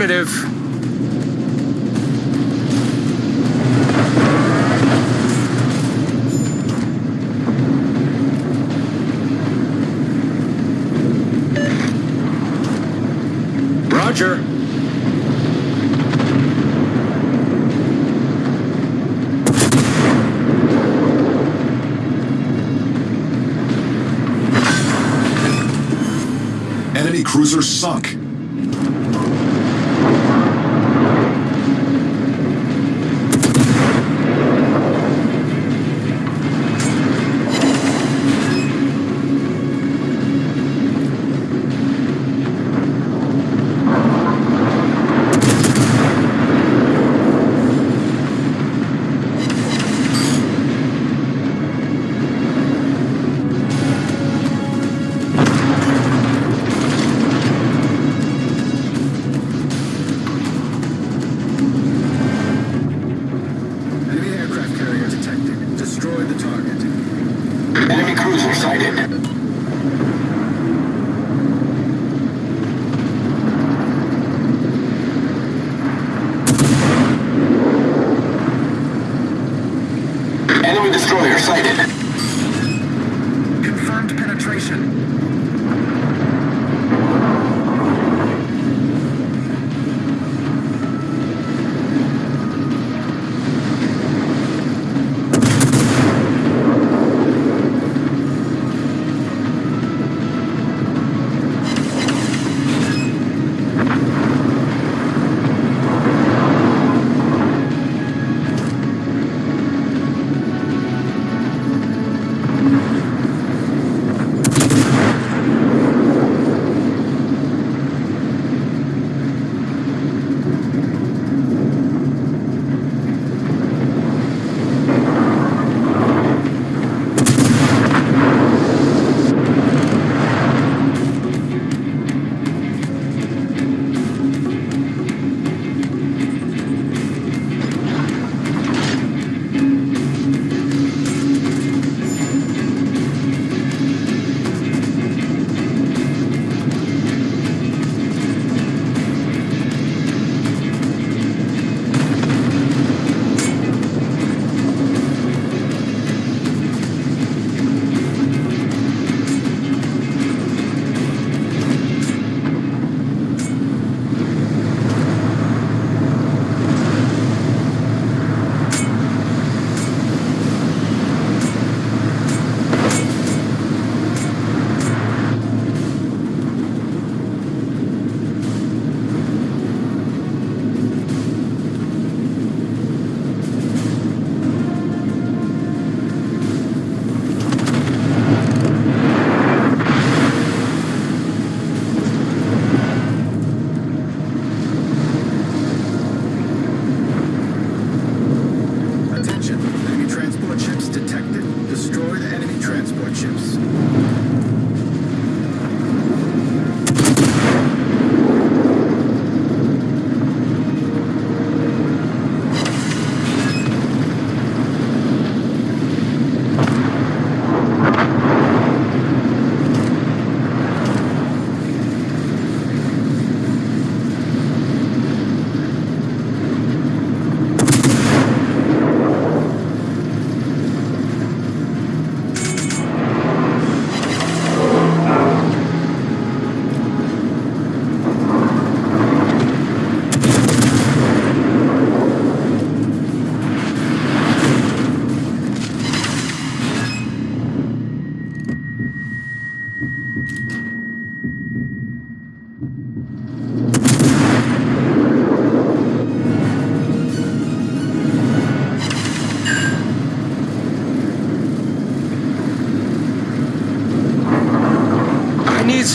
Affirmative. Roger. Enemy cruiser sunk.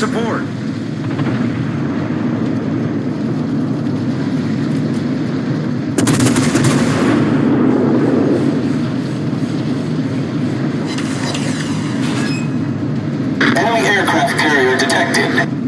support. Enemy aircraft carrier detected.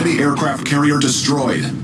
enemy aircraft carrier destroyed.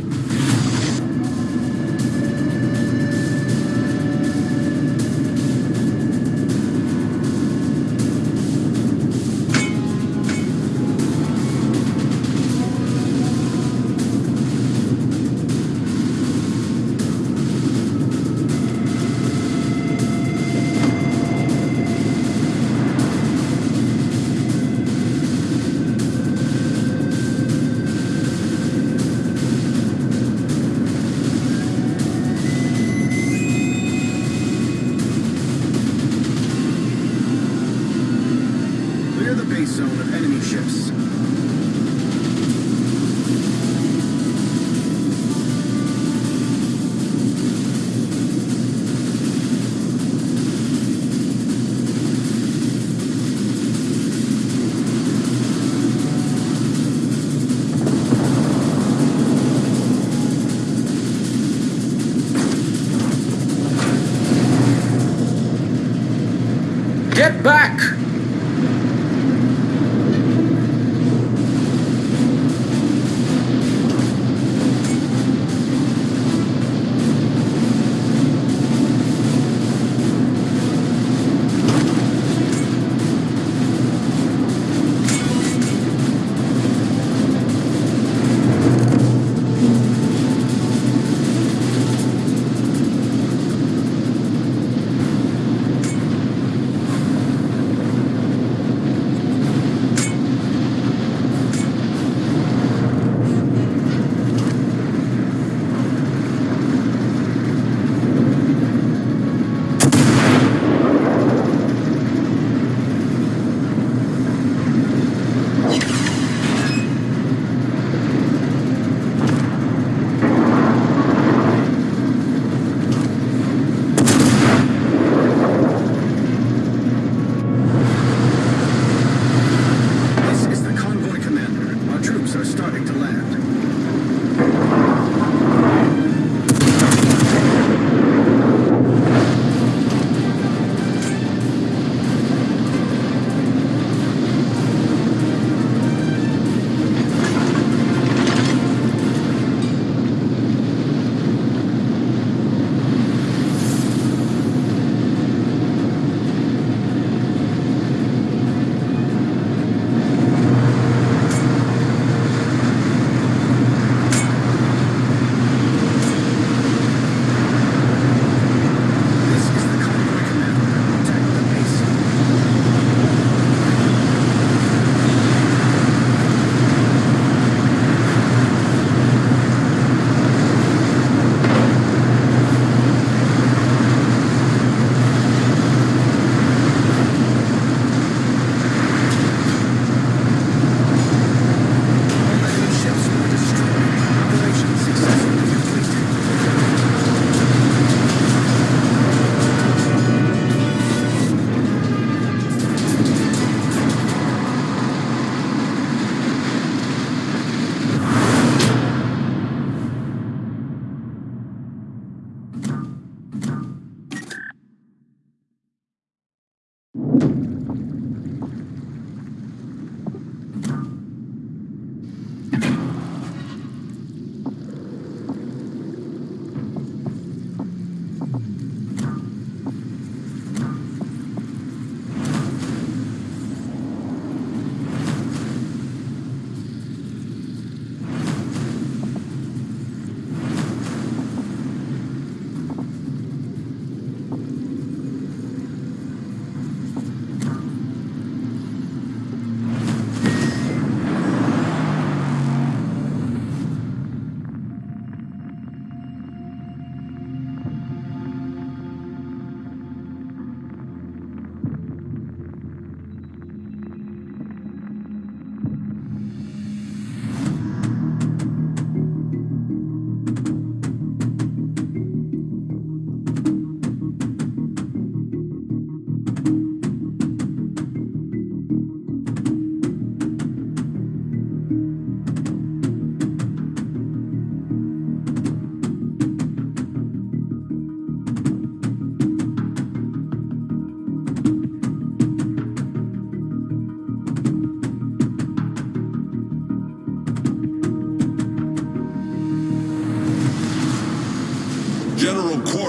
you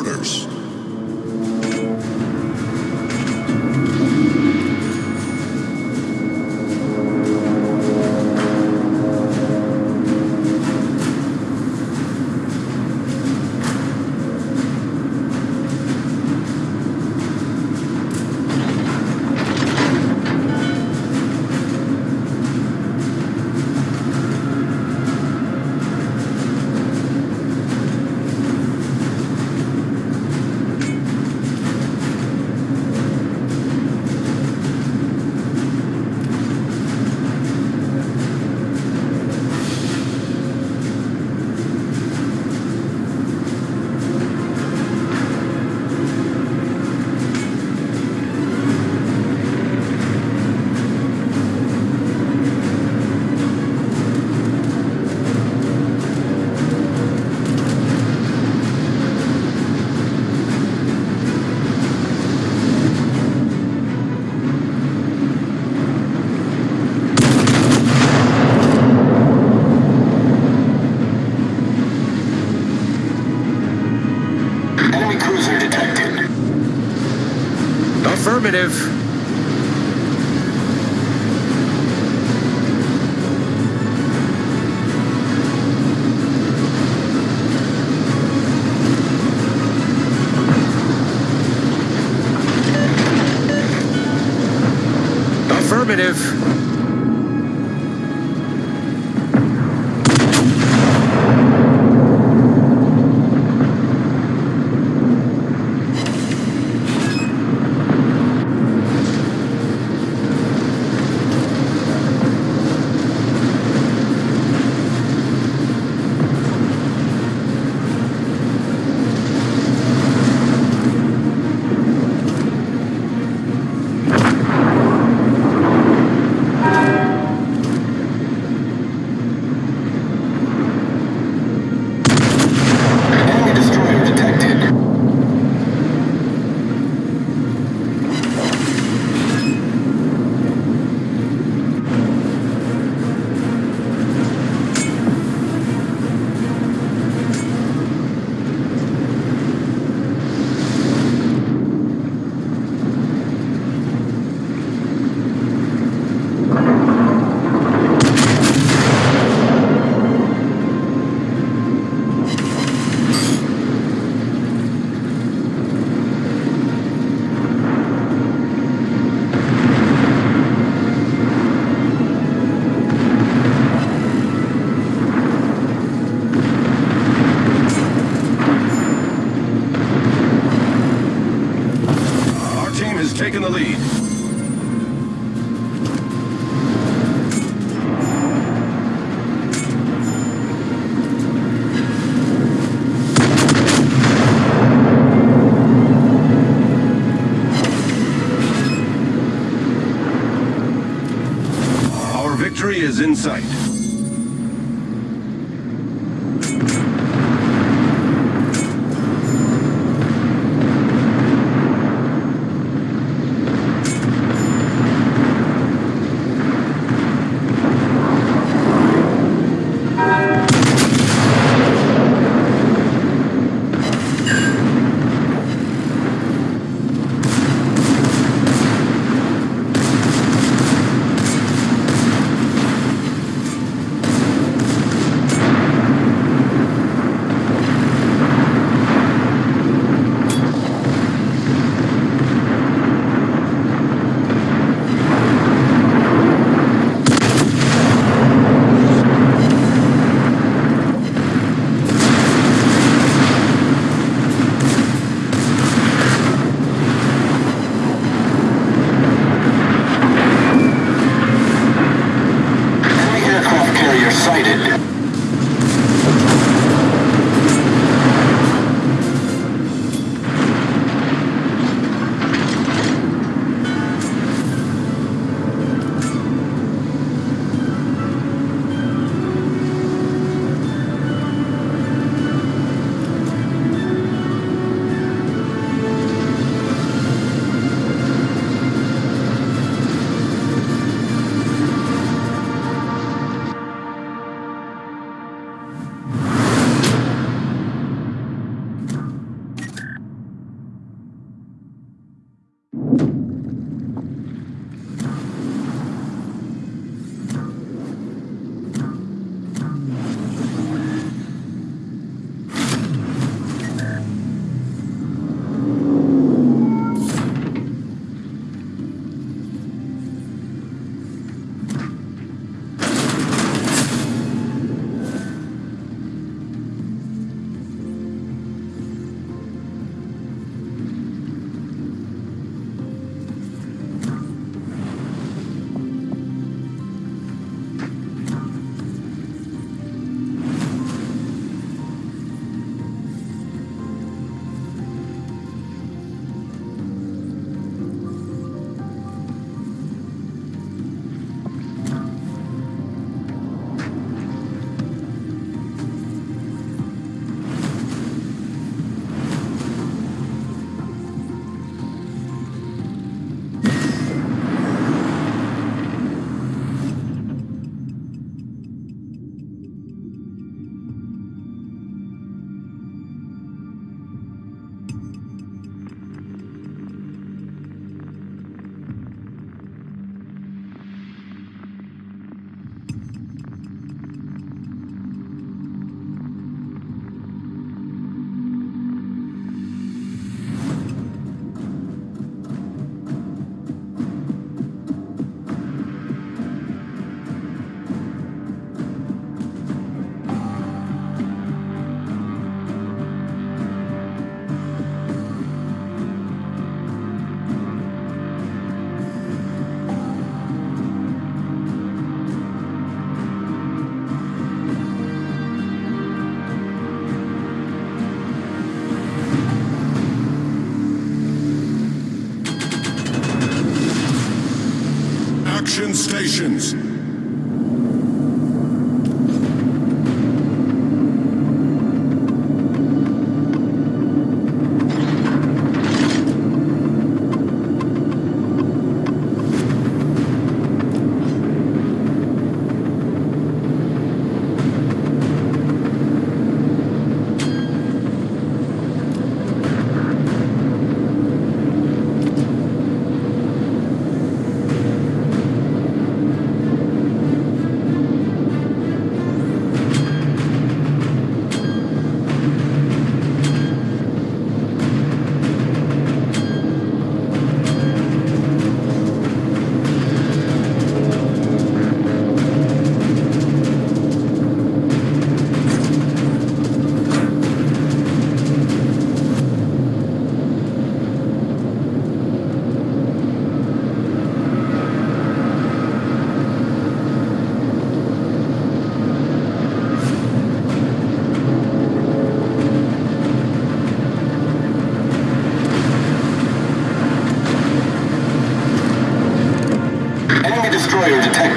General Affirmative. Enemy destroyer detected. Our team has taken the lead.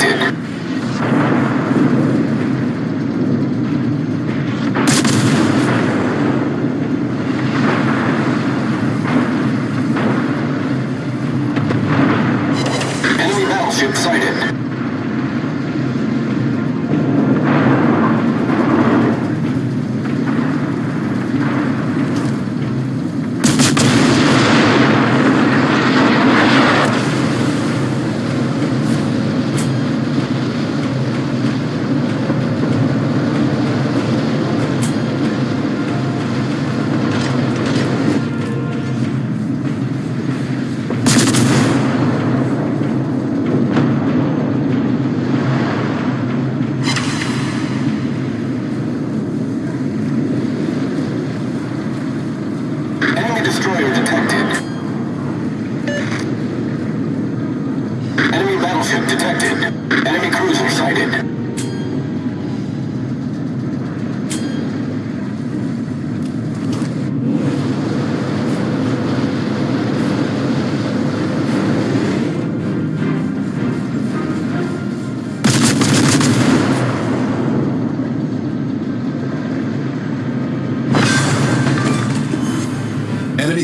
Destroyer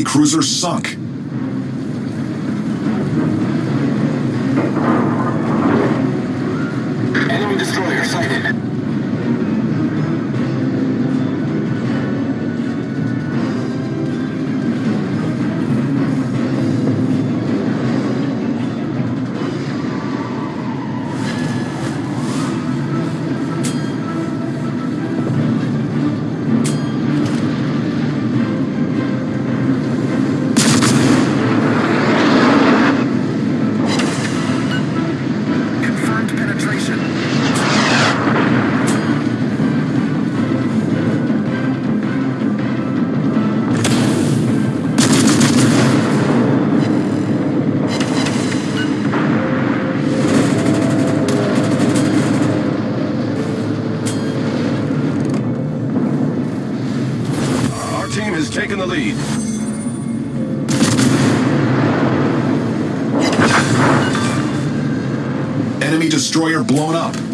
Cruiser blown up.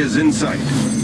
Is in sight.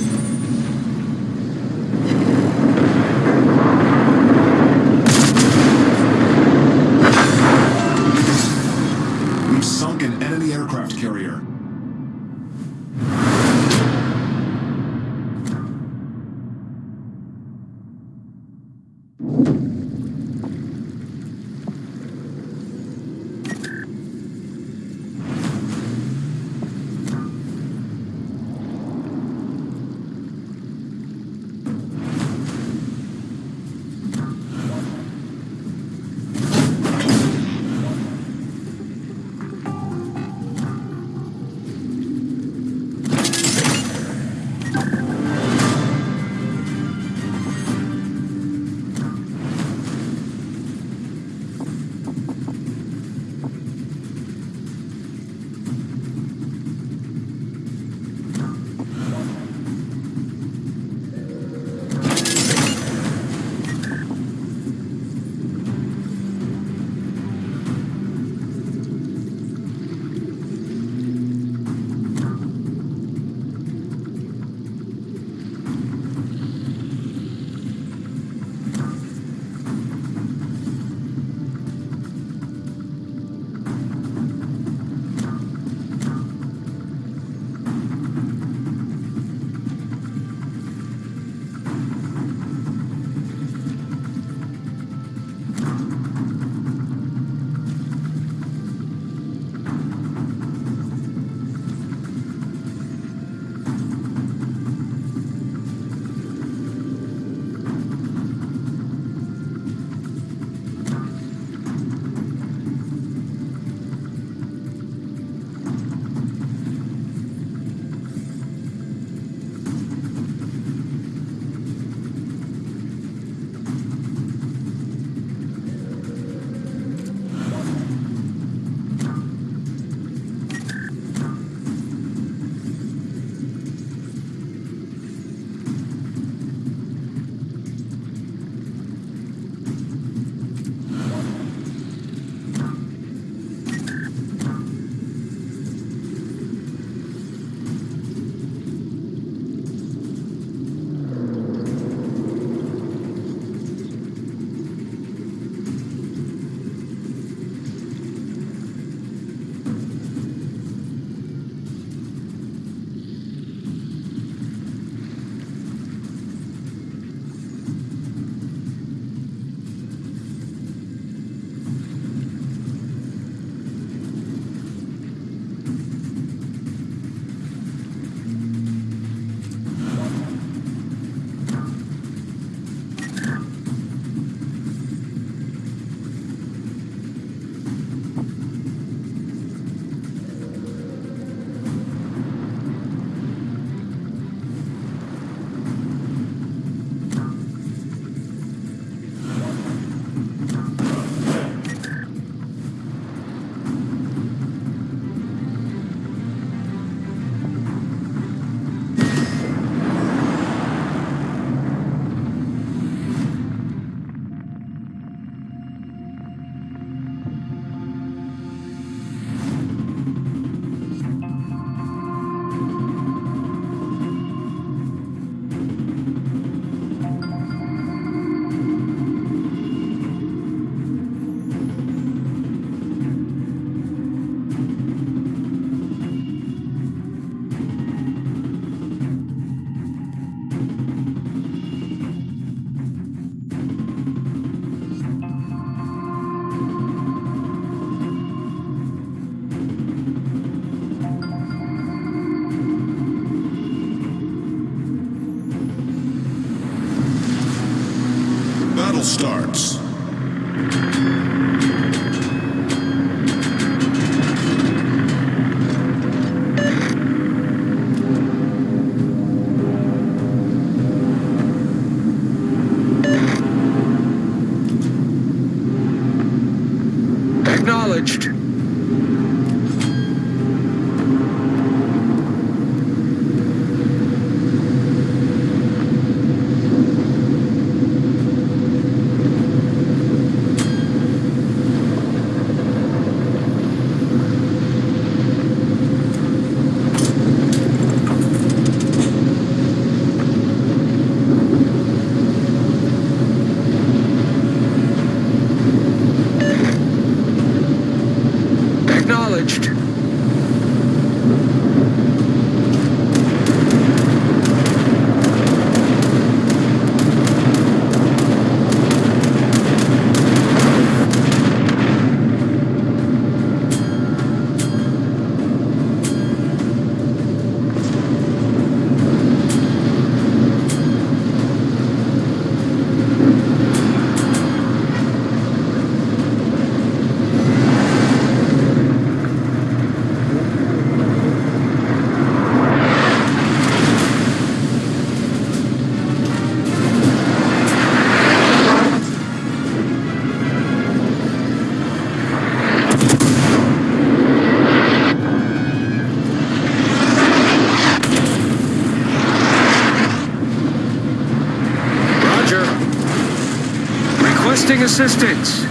Assistance.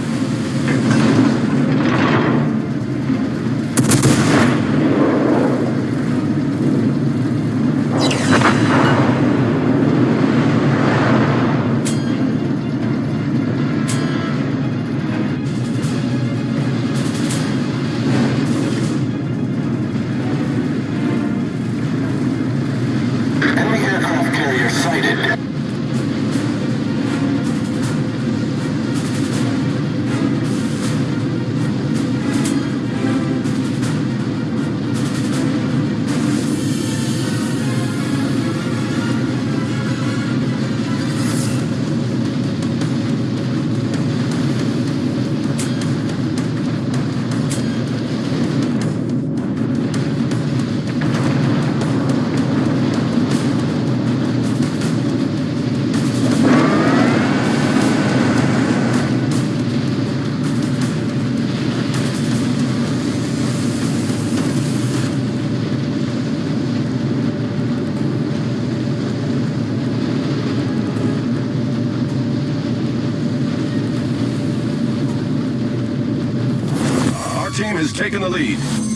Team has taken the lead.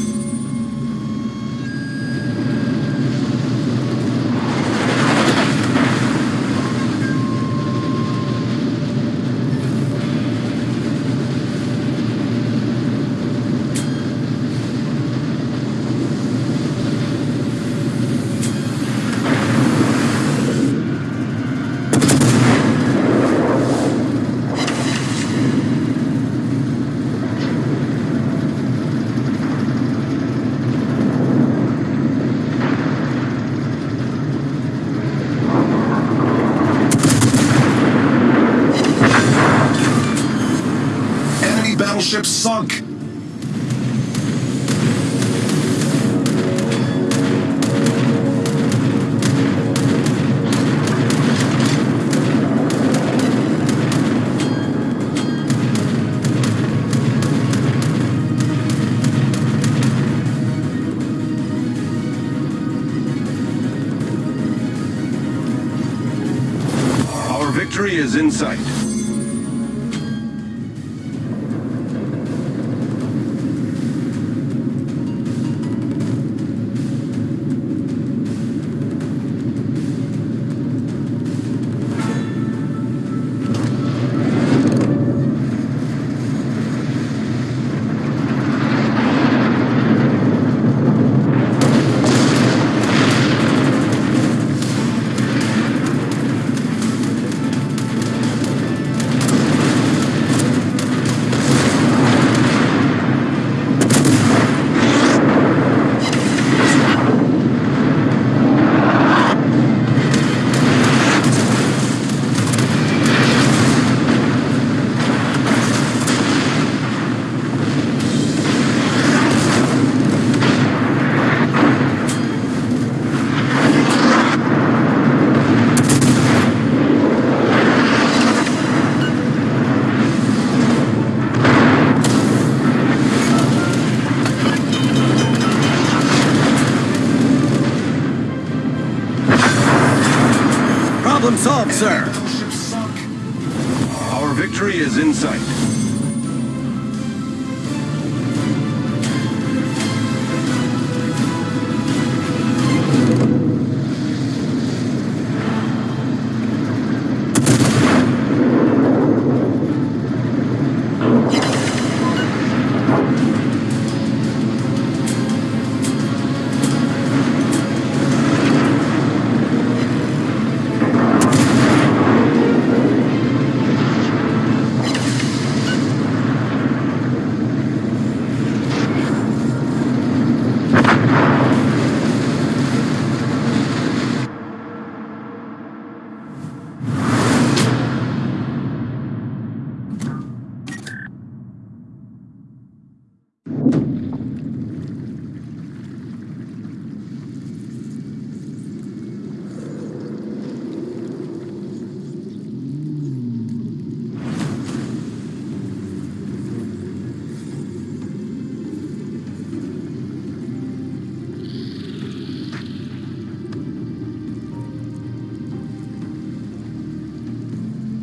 Solved, sir. Our victory is in sight.